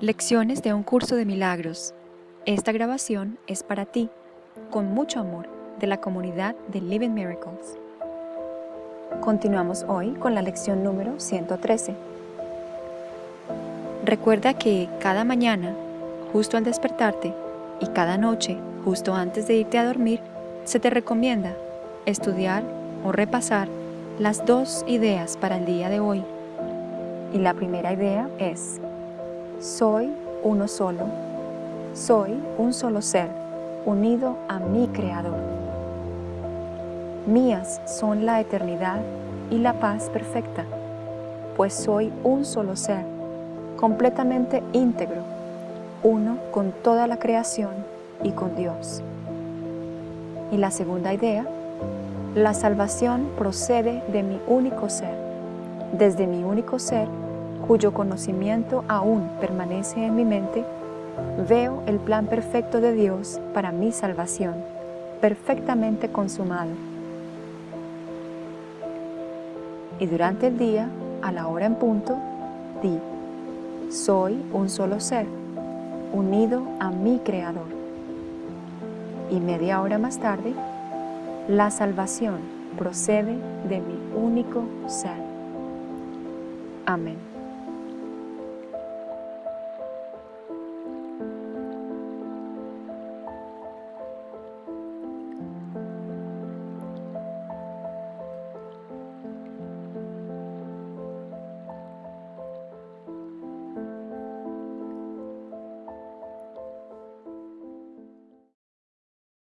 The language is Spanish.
Lecciones de un curso de milagros. Esta grabación es para ti, con mucho amor, de la comunidad de Living Miracles. Continuamos hoy con la lección número 113. Recuerda que cada mañana, justo al despertarte, y cada noche, justo antes de irte a dormir, se te recomienda estudiar o repasar las dos ideas para el día de hoy. Y la primera idea es soy uno solo. Soy un solo ser, unido a mi Creador. Mías son la eternidad y la paz perfecta, pues soy un solo ser, completamente íntegro, uno con toda la creación y con Dios. Y la segunda idea, la salvación procede de mi único ser. Desde mi único ser cuyo conocimiento aún permanece en mi mente, veo el plan perfecto de Dios para mi salvación, perfectamente consumado. Y durante el día, a la hora en punto, di, soy un solo ser, unido a mi Creador. Y media hora más tarde, la salvación procede de mi único ser. Amén.